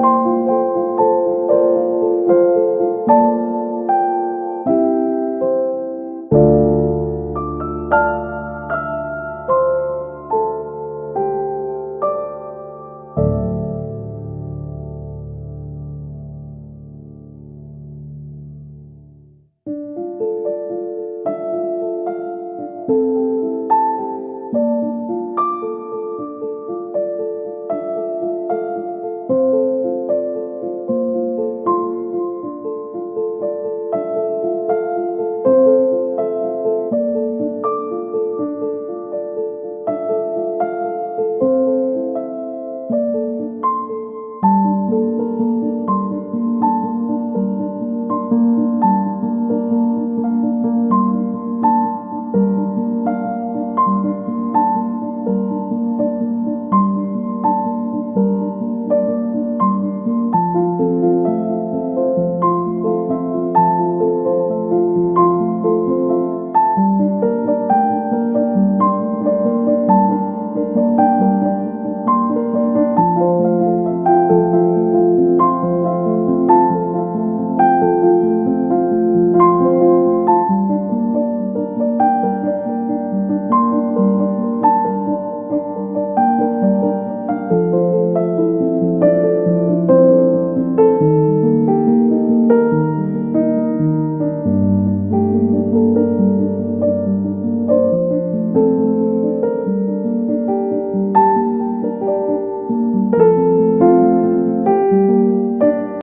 you